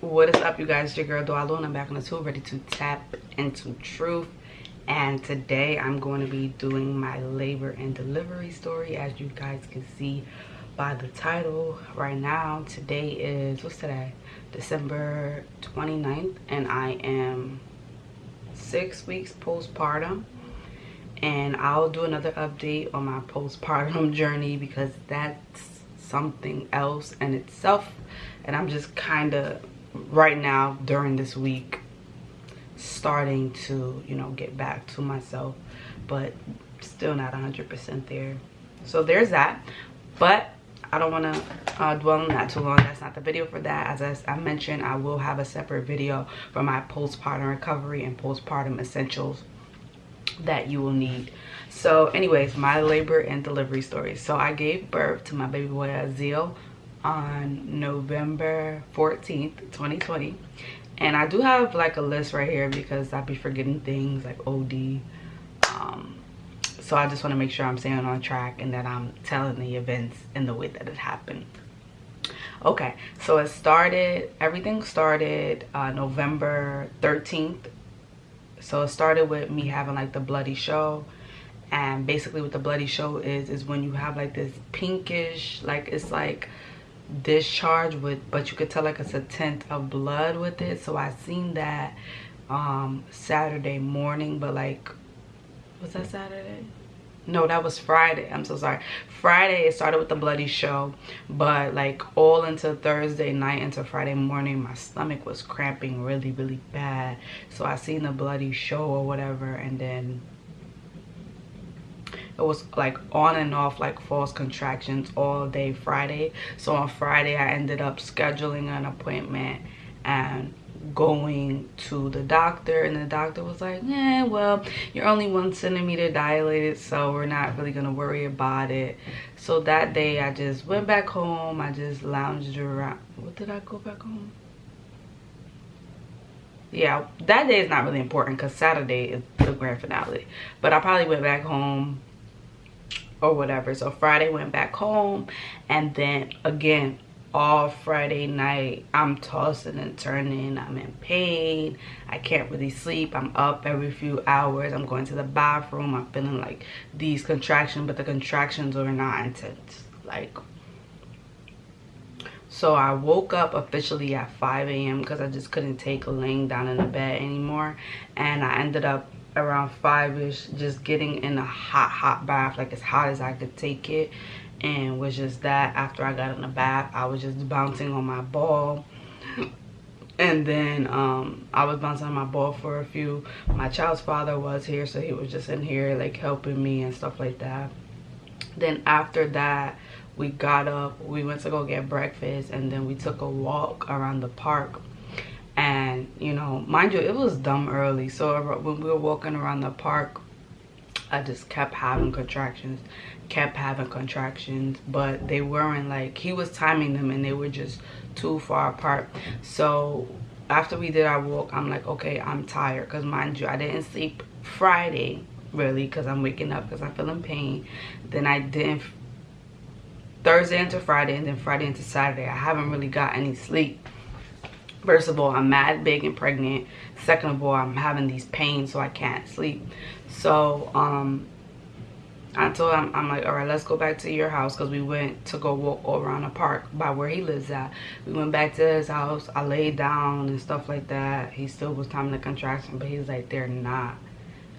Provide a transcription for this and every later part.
what is up you guys? Your girl Dwalo and I'm back on the tool ready to tap into truth. And today I'm going to be doing my labor and delivery story as you guys can see by the title right now. Today is what's today? December 29th and I am six weeks postpartum. And I'll do another update on my postpartum journey because that's something else in itself. And I'm just kind of right now during this week starting to you know get back to myself but still not 100% there so there's that but I don't want to uh, dwell on that too long. That's not the video for that. As I, I mentioned, I will have a separate video for my postpartum recovery and postpartum essentials that you will need. So anyways, my labor and delivery story. So I gave birth to my baby boy Azil on November 14th, 2020. And I do have like a list right here because I'll be forgetting things like OD. Um, so I just want to make sure I'm staying on track and that I'm telling the events in the way that it happened. Okay, so it started, everything started uh, November 13th. So it started with me having like the bloody show and basically what the bloody show is is when you have like this pinkish like it's like discharge with but you could tell like it's a tint of blood with it. So i seen that um saturday morning but like was that saturday? No that was friday. I'm so sorry. Friday it started with the bloody show but like all into thursday night into friday morning my stomach was cramping really really bad. So i seen the bloody show or whatever and then it was like on and off like false contractions all day friday. So on friday i ended up scheduling an appointment and going to the doctor and the doctor was like yeah well you're only one centimeter dilated so we're not really gonna worry about it. So that day i just went back home. I just lounged around. What did i go back home? Yeah that day is not really important because saturday is the grand finale. But i probably went back home or whatever. So friday went back home and then again all friday night i'm tossing and turning. I'm in pain. I can't really sleep. I'm up every few hours. I'm going to the bathroom. I'm feeling like these contractions but the contractions are not intense like. So i woke up officially at 5 a.m because i just couldn't take laying down in the bed anymore and i ended up around five-ish just getting in a hot hot bath like as hot as i could take it. And was just that after i got in the bath i was just bouncing on my ball. And then um, i was bouncing on my ball for a few my child's father was here so he was just in here like helping me and stuff like that. Then after that we got up we went to go get breakfast and then we took a walk around the park and you know mind you it was dumb early. So when we were walking around the park i just kept having contractions kept having contractions. But they weren't like he was timing them and they were just too far apart. So after we did our walk i'm like okay i'm tired. Because mind you i didn't sleep friday really because i'm waking up because i feel in pain. Then i didn't thursday into friday and then friday into saturday i haven't really got any sleep first of all i'm mad big and pregnant. Second of all i'm having these pains so i can't sleep. So um i told him i'm like all right let's go back to your house because we went to go walk around the park by where he lives at. We went back to his house. I laid down and stuff like that. He still was timing the contraction but he's like they're not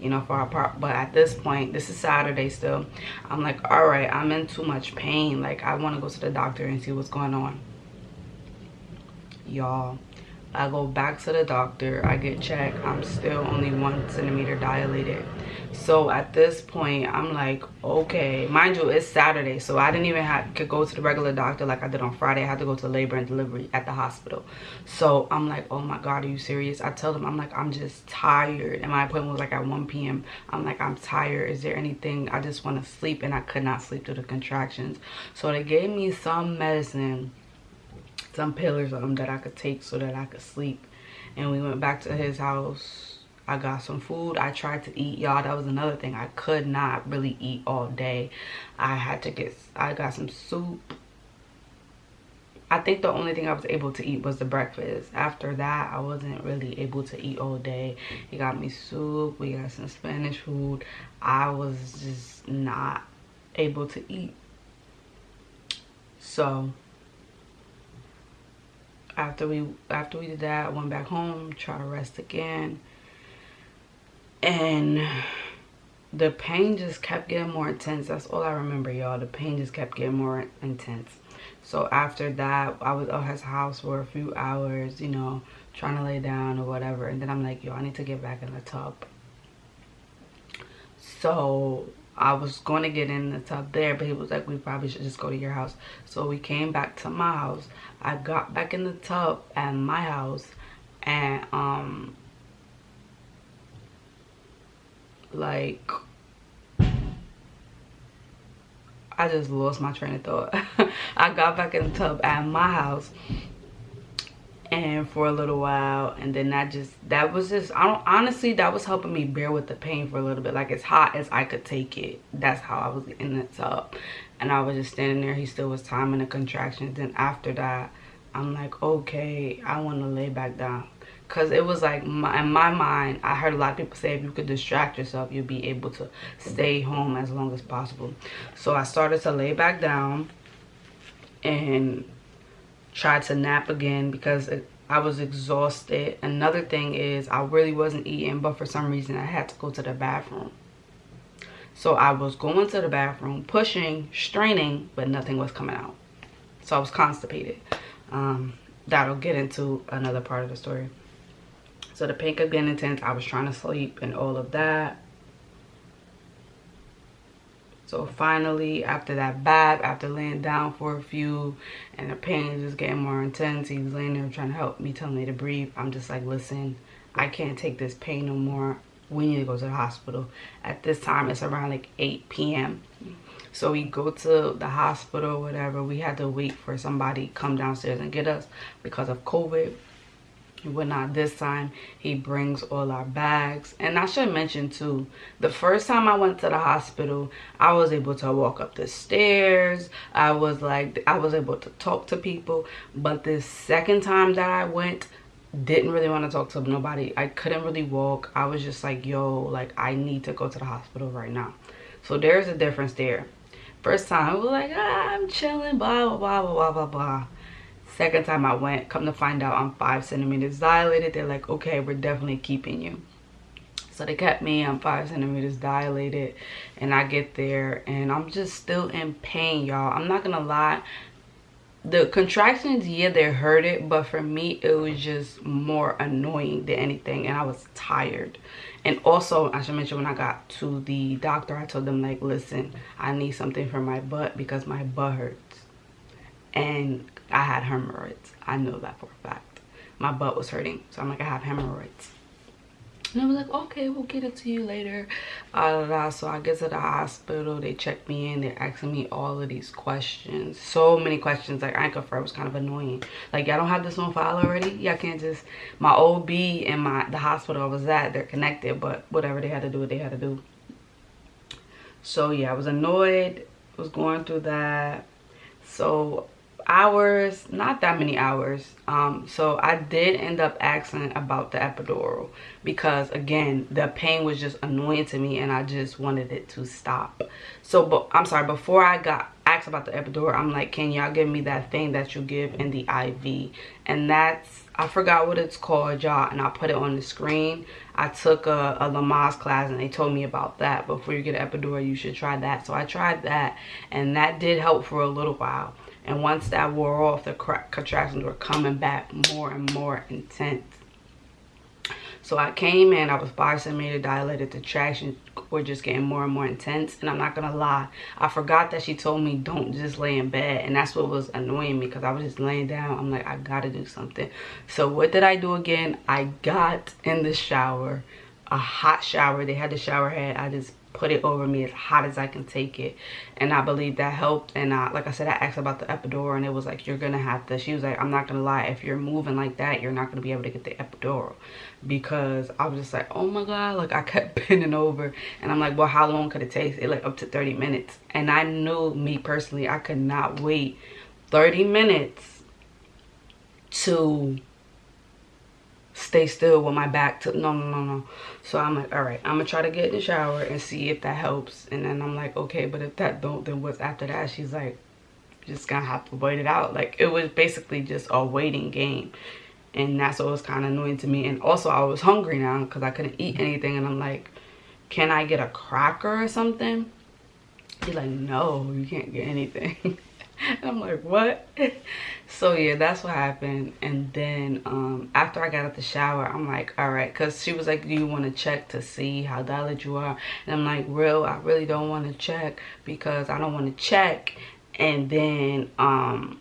you know far apart. But at this point this is saturday still. I'm like all right i'm in too much pain. Like i want to go to the doctor and see what's going on. Y'all I go back to the doctor, I get checked, I'm still only one centimeter dilated. So at this point, I'm like, okay, mind you, it's Saturday, so I didn't even have to go to the regular doctor like I did on Friday. I had to go to labor and delivery at the hospital. So I'm like, oh my God, are you serious? I tell them, I'm like, I'm just tired. And my appointment was like at 1 p.m. I'm like, I'm tired. Is there anything? I just want to sleep. And I could not sleep through the contractions. So they gave me some medicine some pillars of them that I could take so that I could sleep. And we went back to his house. I got some food. I tried to eat, y'all. That was another thing. I could not really eat all day. I had to get, I got some soup I think the only thing I was able to eat was the breakfast. After that, I wasn't really able to eat all day. He got me soup. We got some Spanish food. I was just not able to eat. So after we after we did that, I went back home, try to rest again. And the pain just kept getting more intense. That's all I remember, y'all. The pain just kept getting more intense. So after that, I was at his house for a few hours, you know, trying to lay down or whatever. And then I'm like, yo, I need to get back in the tub. So I was going to get in the tub there, but he was like, we probably should just go to your house. So we came back to my house. I got back in the tub at my house and um like I just lost my train of thought. I got back in the tub at my house and for a little while and then that just that was just I don't honestly that was helping me bear with the pain for a little bit. Like as hot as I could take it that's how I was in the tub and I was just standing there he still was timing the contractions. Then after that I'm like okay I want to lay back down. Because it was like my, in my mind i heard a lot of people say if you could distract yourself you'll be able to stay home as long as possible. So i started to lay back down and tried to nap again because it, i was exhausted another thing is i really wasn't eating but for some reason i had to go to the bathroom so i was going to the bathroom pushing straining but nothing was coming out so i was constipated um, that'll get into another part of the story so the pain kept getting intense. I was trying to sleep and all of that. So finally, after that bath, after laying down for a few and the pain is just getting more intense, he was laying there trying to help me, telling me to breathe. I'm just like, listen, I can't take this pain no more. We need to go to the hospital. At this time, it's around like 8 p.m. So we go to the hospital, whatever. We had to wait for somebody come downstairs and get us because of COVID but not. This time he brings all our bags. And i should mention too the first time i went to the hospital i was able to walk up the stairs. I was like i was able to talk to people. But the second time that i went didn't really want to talk to nobody. I couldn't really walk. I was just like yo like i need to go to the hospital right now. So there's a difference there. First time i was like ah, i'm chilling blah blah blah blah blah blah second time i went come to find out i'm five centimeters dilated they're like okay we're definitely keeping you. So they kept me i'm five centimeters dilated and i get there and i'm just still in pain y'all. I'm not gonna lie. The contractions yeah they hurt it but for me it was just more annoying than anything and i was tired. And also i should mention when i got to the doctor i told them like listen i need something for my butt because my butt hurts. And I had hemorrhoids. I know that for a fact. My butt was hurting. So I'm like, I have hemorrhoids. And I was like, okay, we'll get it to you later. So I get to the hospital. They check me in. They're asking me all of these questions. So many questions. Like, I ain't it was kind of annoying. Like, y'all don't have this on file already? Y'all can't just... My OB and my the hospital I was at, they're connected. But whatever they had to do, what they had to do. So, yeah, I was annoyed. was going through that. So, hours not that many hours. Um so i did end up asking about the epidural because again the pain was just annoying to me and i just wanted it to stop. So but i'm sorry before i got asked about the epidural i'm like can y'all give me that thing that you give in the iv and that's i forgot what it's called y'all and i put it on the screen. I took a, a lamaze class and they told me about that. Before you get an epidural you should try that. So i tried that and that did help for a little while and once that wore off, the contractions were coming back more and more intense. So I came in, I was 5 centimeter dilated. The contractions were just getting more and more intense. And I'm not going to lie, I forgot that she told me don't just lay in bed. And that's what was annoying me because I was just laying down. I'm like, I got to do something. So what did I do again? I got in the shower, a hot shower. They had the shower head. I just put it over me as hot as I can take it. And I believe that helped. And I, like I said, I asked about the epidural and it was like, you're going to have to, she was like, I'm not going to lie. If you're moving like that, you're not going to be able to get the epidural. Because I was just like, oh my God, like I kept bending over. And I'm like, well, how long could it take? It like up to 30 minutes. And I knew me personally, I could not wait 30 minutes to stay still with my back to no no no no. So i'm like all right i'm gonna try to get in the shower and see if that helps. And then i'm like okay but if that don't then what's after that? She's like just gonna have to wait it out. Like it was basically just a waiting game. And that's what was kind of annoying to me. And also i was hungry now because i couldn't eat anything. And i'm like can i get a cracker or something? He's like no you can't get anything I'm like, what? so yeah, that's what happened. And then um, after I got out the shower, I'm like, all right. Because she was like, do you want to check to see how dilated you are? And I'm like, real, I really don't want to check because I don't want to check. And then um,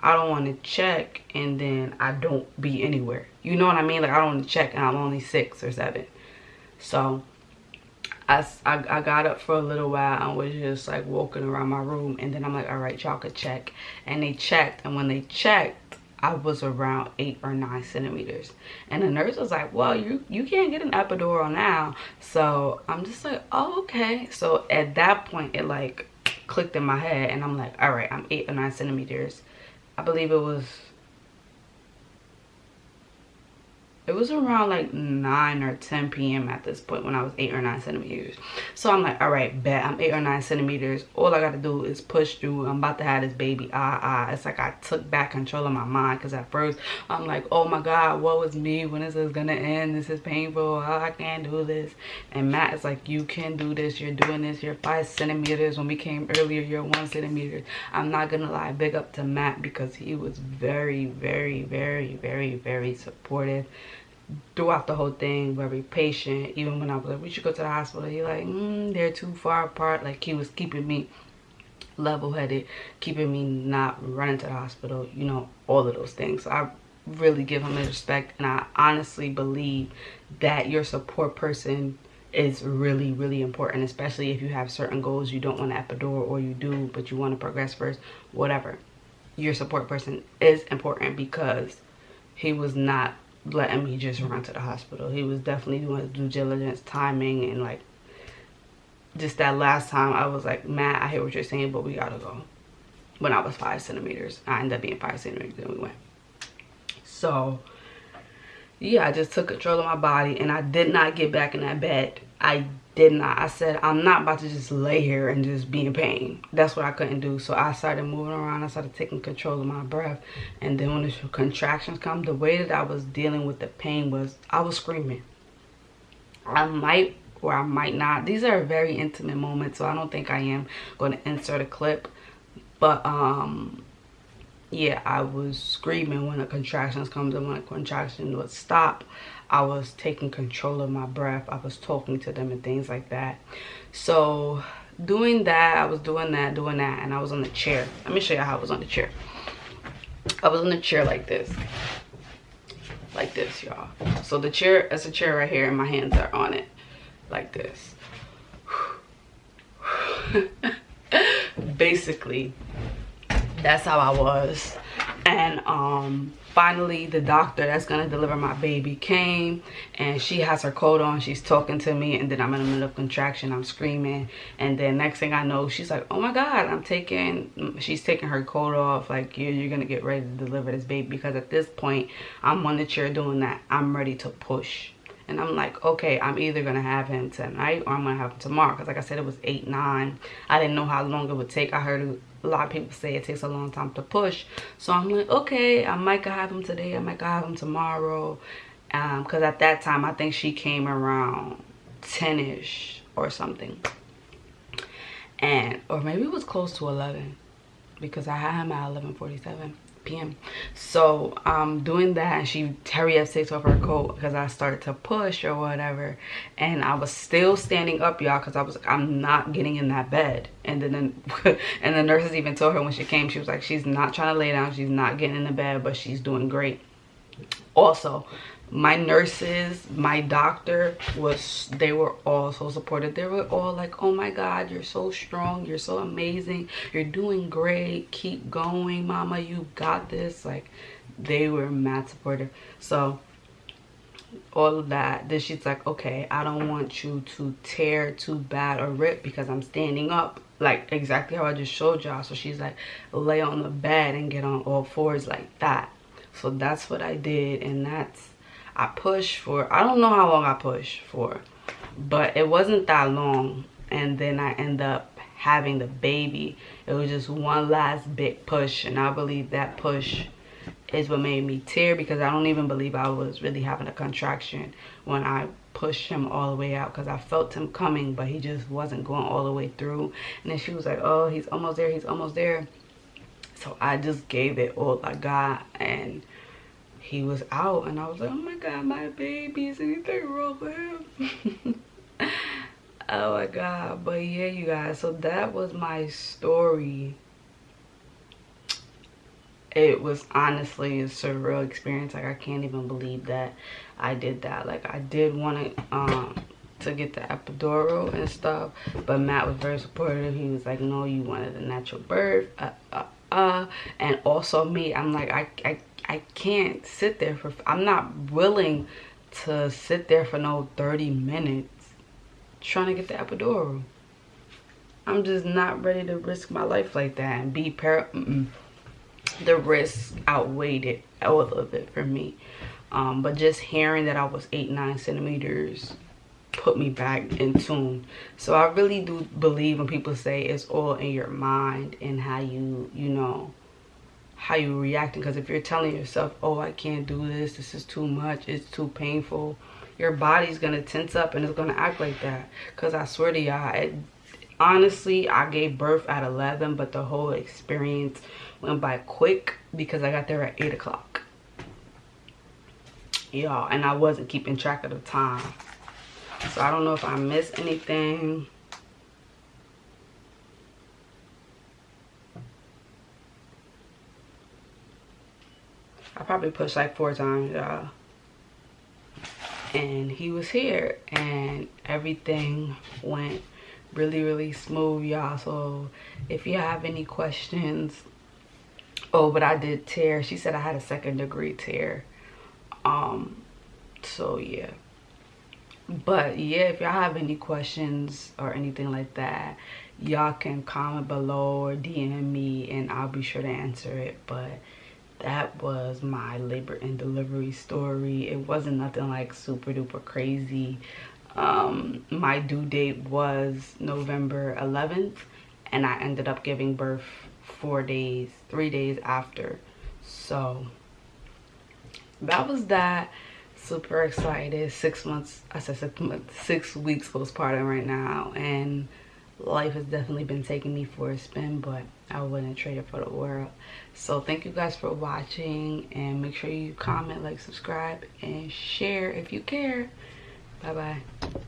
I don't want to check and then I don't be anywhere. You know what I mean? Like I don't want to check and I'm only six or seven. So I, I, got up for a little while and was just like walking around my room. And then I'm like all right y'all could check. And they checked. And when they checked I was around eight or nine centimeters. And the nurse was like well you you can't get an epidural now. So I'm just like oh okay. So at that point it like clicked in my head. And I'm like all right I'm eight or nine centimeters. I believe it was it was around like 9 or 10 p.m. at this point when I was 8 or 9 centimeters. So I'm like, all right, bet. I'm 8 or 9 centimeters. All I got to do is push through. I'm about to have this baby. Ah, ah. It's like I took back control of my mind because at first I'm like, oh my God, what was me? When is this going to end? This is painful. Oh, I can't do this. And Matt is like, you can do this. You're doing this. You're 5 centimeters. When we came earlier, you're 1 centimeter. I'm not going to lie. Big up to Matt because he was very, very, very, very, very supportive throughout the whole thing very patient even when i was like we should go to the hospital. He like mm, they're too far apart. Like he was keeping me level-headed keeping me not running to the hospital you know all of those things. So i really give him respect and i honestly believe that your support person is really really important especially if you have certain goals you don't want an epidural or you do but you want to progress first whatever. Your support person is important because he was not letting me just run to the hospital. He was definitely doing due diligence, timing, and like just that last time I was like, Matt, I hear what you're saying, but we gotta go. When I was five centimeters, I ended up being five centimeters, and we went. So yeah, I just took control of my body and I did not get back in that bed. I did not. I said, I'm not about to just lay here and just be in pain. That's what I couldn't do. So I started moving around. I started taking control of my breath. And then when the contractions come, the way that I was dealing with the pain was I was screaming. I might or I might not. These are very intimate moments, so I don't think I am going to insert a clip. But um yeah, I was screaming when the contractions comes and when the contraction would stop, I was taking control of my breath. I was talking to them and things like that. So doing that, I was doing that, doing that, and I was on the chair. Let me show you how I was on the chair. I was on the chair like this. Like this, y'all. So the chair, it's a chair right here and my hands are on it. Like this. Basically, that's how I was. And um finally the doctor that's gonna deliver my baby came and she has her coat on. She's talking to me and then i'm in the middle of contraction. I'm screaming. And then next thing i know she's like oh my god i'm taking she's taking her coat off like you're, you're gonna get ready to deliver this baby because at this point i'm on the chair doing that. I'm ready to push. And i'm like okay i'm either gonna have him tonight or i'm gonna have him tomorrow because like i said it was eight nine. I didn't know how long it would take. I heard a lot of people say it takes a long time to push. So i'm like okay i might have him today i might have him tomorrow. Um because at that time i think she came around 10ish or something. And or maybe it was close to 11 because i had him at 11:47 p.m. So I'm doing that and she hurry up takes off her coat because I started to push or whatever. And I was still standing up, y'all, because I was like, I'm not getting in that bed. And then and the nurses even told her when she came, she was like, she's not trying to lay down, she's not getting in the bed, but she's doing great. Also, my nurses my doctor was they were all so supportive. They were all like oh my god you're so strong you're so amazing you're doing great keep going mama you got this. Like they were mad supportive. So all of that then she's like okay i don't want you to tear too bad or rip because i'm standing up. Like exactly how i just showed y'all. So she's like lay on the bed and get on all fours like that. So that's what i did and that's i pushed for i don't know how long i pushed for but it wasn't that long. And then i end up having the baby. It was just one last big push and i believe that push is what made me tear because I don't even believe I was really having a contraction when I pushed him all the way out because I felt him coming but he just wasn't going all the way through. And then she was like oh he's almost there he's almost there. So I just gave it all I got and he was out and I was like oh my god my baby is anything wrong with him oh my god but yeah you guys so that was my story. It was honestly a surreal experience like i can't even believe that i did that. Like i did want to um to get the epidural and stuff but matt was very supportive. He was like no you wanted a natural birth uh, uh, uh. and also me i'm like I, I i can't sit there for i'm not willing to sit there for no 30 minutes trying to get the epidural. I'm just not ready to risk my life like that and be par mm -mm the risk outweighed it all of it for me. Um, but just hearing that i was eight nine centimeters put me back in tune. So i really do believe when people say it's all in your mind and how you you know how you reacting because if you're telling yourself oh i can't do this this is too much it's too painful your body's gonna tense up and it's gonna act like that because i swear to y'all honestly i gave birth at 11 but the whole experience went by quick because I got there at 8 o'clock. Y'all, and I wasn't keeping track of the time. So I don't know if I missed anything. I probably pushed like four times, y'all. And he was here and everything went really, really smooth, y'all. So if you have any questions, oh but i did tear she said i had a second degree tear um so yeah but yeah if y'all have any questions or anything like that y'all can comment below or dm me and i'll be sure to answer it but that was my labor and delivery story it wasn't nothing like super duper crazy um my due date was november 11th and i ended up giving birth four days, three days after. So that was that. Super excited. Six months, I said six months, six weeks postpartum right now. And life has definitely been taking me for a spin, but I wouldn't trade it for the world. So thank you guys for watching and make sure you comment, like, subscribe, and share if you care. Bye-bye.